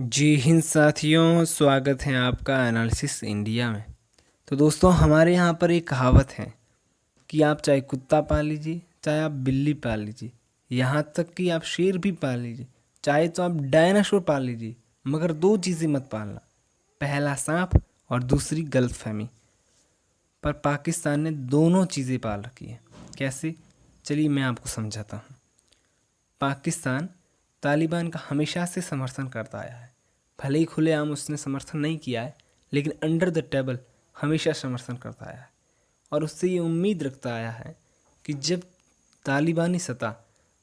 जी हिंद साथियों, स्वागत है आपका एनालिसिस इंडिया में। तो दोस्तों, हमारे यहाँ पर एक कहावत है कि आप चाहे कुत्ता पाल लीजिए, चाहे आप बिल्ली पाल लीजिए, यहाँ तक कि आप शेर भी पाल लीजिए, चाहे तो आप डायनासोर पाल लीजिए, मगर दो चीज़ें मत पालना, पहला सांप और दूसरी गलत फहमी पर पाकिस्तान ने दोनों चीज़ें पाल रखी है। कैसे? चलिए मैं आपको समझाता हूँ। पाकिस्तान तालिबान का हमेशा से समर्थन करता आया है। भले ही खुलेआम उसने समर्थन नहीं किया है, लेकिन अंडर द टेबल हमेशा समर्थन करता आया है। और उससे ये उम्मीद रखता आया है कि जब तालिबानी सतह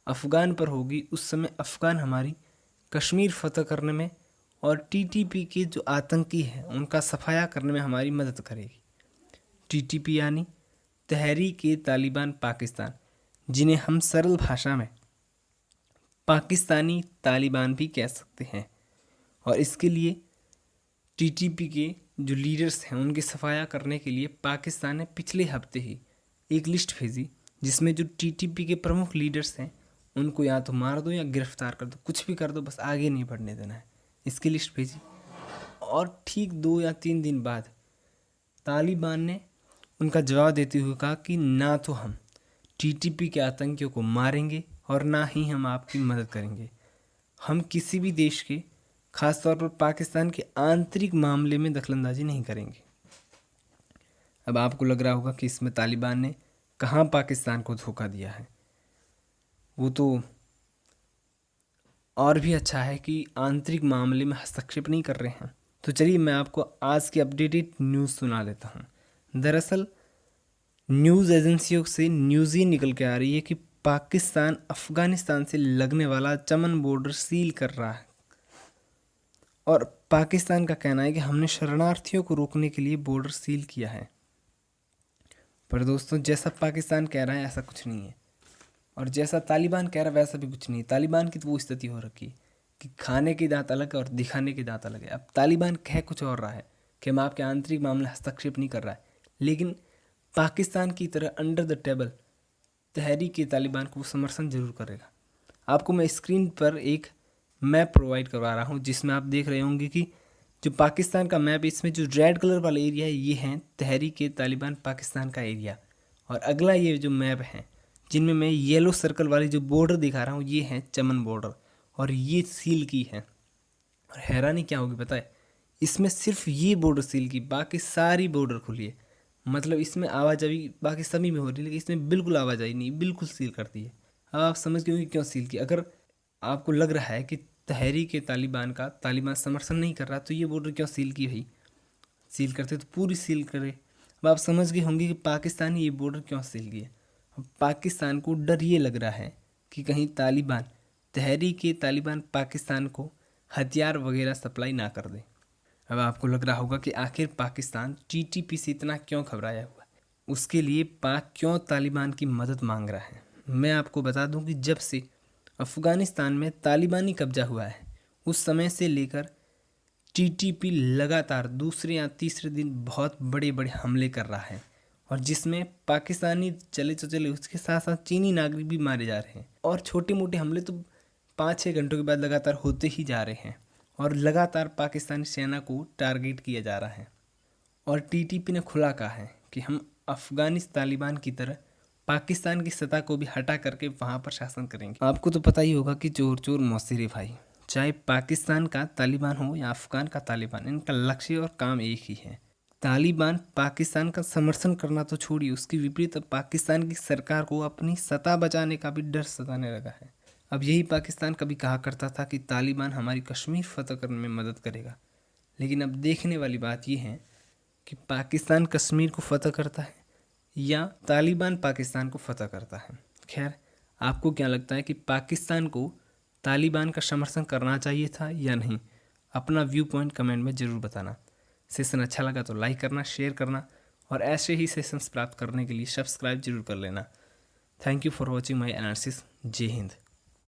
अफ़गान पर होगी, उस समय अफ़गान हमारी कश्मीर फतह करने में और टीटीपी के जो आतंकी हैं, उनका सफाया करने में हमारी मदद करेगी। टीटीपी यानी तहरीक तालिबान पाकिस्तान, जिन्हें हम सरल भाषा में पाकिस्तानी तालिबान भी कह सकते हैं। और इसके लिए टीटीपी के जो लीडर्स हैं, उनके सफाया करने के लिए पाकिस्तान ने पिछले हफ़्ते ही एक लिस्ट भेजी, जिसमें जो टीटीपी के प्रमुख लीडर्स हैं, उनको या तो मार दो या गिरफ़्तार कर दो, कुछ भी कर दो, बस आगे नहीं बढ़ने देना है। इसकी लिस्ट भेजी। और ठीक दो या तीन दिन बाद तालिबान ने उनका जवाब देते हुए कहा कि ना तो हम टीटीपी के आतंकियों को मारेंगे और ना ही हम आपकी मदद करेंगे। हम किसी भी देश के खास तौर पर पाकिस्तान के आंतरिक मामले में दखलंदाजी नहीं करेंगे। अब आपको लग रहा होगा कि इसमें तालिबान ने कहाँ पाकिस्तान को धोखा दिया है। वो तो और भी अच्छा है कि आंतरिक मामले में हस्तक्षेप नहीं कर रहे हैं। तो चलिए मैं आपको आज की अपडेटेड न्यूज़ सुना देता हूँ। दरअसल, न्यूज़ एजेंसियों से न्यूज़ ही निकल के आ रही है कि पाकिस्तान अफ़गानिस्तान से लगने वाला चमन बॉर्डर सील कर रहा है। और पाकिस्तान का कहना है कि हमने शरणार्थियों को रोकने के लिए बॉर्डर सील किया है। पर दोस्तों, जैसा पाकिस्तान कह रहा है, ऐसा कुछ नहीं है। और जैसा तालिबान कह रहा है, वैसा भी कुछ नहीं है। तालिबान की तो वो स्थिति हो रखी है कि खाने की दांत अलग है और दिखाने की दांत अलग है। अब तालिबान कह कुछ और रहा है कि हम आपके आंतरिक मामले हस्तक्षेप नहीं कर रहा है। लेकिन पाकिस्तान की तरह under the table Tehreek Taliban को समर्थन ज़रूर करेगा। आपको मैं स्क्रीन पर एक मैप प्रोवाइड करवा रहा हूँ, जिसमें आप देख रहे होंगे कि जो पाकिस्तान का मैप इसमें जो रेड कलर वाला एरिया है, ये है तहरीक तालिबान पाकिस्तान का एरिया। और अगला ये जो मैप है, जिनमें मैं येलो सर्कल वाली जो बॉर्डर दिखा रहा हूँ, ये है चमन बॉर्डर। और ये सील की है। और हैरानी क्या होगी है? इसमें सिर्फ़ ये बॉर्डर सील की, बाकी सारी बॉर्डर खुली है। मतलब इसमें आवाजाही बाकी सभी में हो रही है, लेकिन इसमें बिल्कुल आवाजाही नहीं, बिल्कुल सील करती है। अब आप समझ गए क्यों सील की अगर आपको लग रहा है कि तहरीक तालिबान का तालिबान समर्थन नहीं कर रहा तो ये बॉर्डर क्यों सील की भाई? सील करते तो पूरी सील करे। अब आप समझ गए होंगे कि पाकिस्तान ये बॉर्डर क्यों सील किया? अब पाकिस्तान को डर ये लग रहा है कि कहीं तालिबान तहरीक तालिबान पाकिस्तान को हथियार वगैरह सप्लाई ना कर दे। अब आपको लग रहा होगा कि आखिर पाकिस्तान टीटीपी से इतना क्यों घबराया हुआ है? उसके लिए पाक क्यों तालिबान की मदद मांग रहा है? मैं आपको बता दूँ कि जब से अफ़गानिस्तान में तालिबानी कब्जा हुआ है, उस समय से लेकर टीटीपी लगातार दूसरे या तीसरे दिन बहुत बड़े बड़े हमले कर रहा है और जिसमें पाकिस्तानी चले तो चले उसके साथ साथ चीनी नागरिक भी मारे जा रहे हैं। और छोटे मोटे हमले तो पाँच छः घंटों के बाद लगातार होते ही जा रहे हैं। और लगातार पाकिस्तानी सेना को टारगेट किया जा रहा है। और टीटीपी ने खुला कहा है कि हम अफ़गानिस्तान तालिबान की तरह पाकिस्तान की सतह को भी हटा करके वहाँ पर शासन करेंगे। आपको तो पता ही होगा कि चोर चोर मौसरे भाई। चाहे पाकिस्तान का तालिबान हो या अफ़गान का तालिबान, इनका लक्ष्य और काम एक ही है। तालिबान पाकिस्तान का समर्थन करना तो छोड़िए, उसके विपरीत पाकिस्तान की सरकार को अपनी सत्ता बचाने का भी डर सताने लगा है। अब यही पाकिस्तान कभी कहा करता था कि तालिबान हमारी कश्मीर फतह करने में मदद करेगा। लेकिन अब देखने वाली बात यह है कि पाकिस्तान कश्मीर को फतह करता है या तालिबान पाकिस्तान को फतह करता है। खैर, आपको क्या लगता है कि पाकिस्तान को तालिबान का समर्थन करना चाहिए था या नहीं? अपना व्यू पॉइंट कमेंट में ज़रूर बताना। सेशन अच्छा लगा तो लाइक करना, शेयर करना और ऐसे ही सेशंस प्राप्त करने के लिए सब्सक्राइब ज़रूर कर लेना। Thank you for watching my analysis. जय हिंद।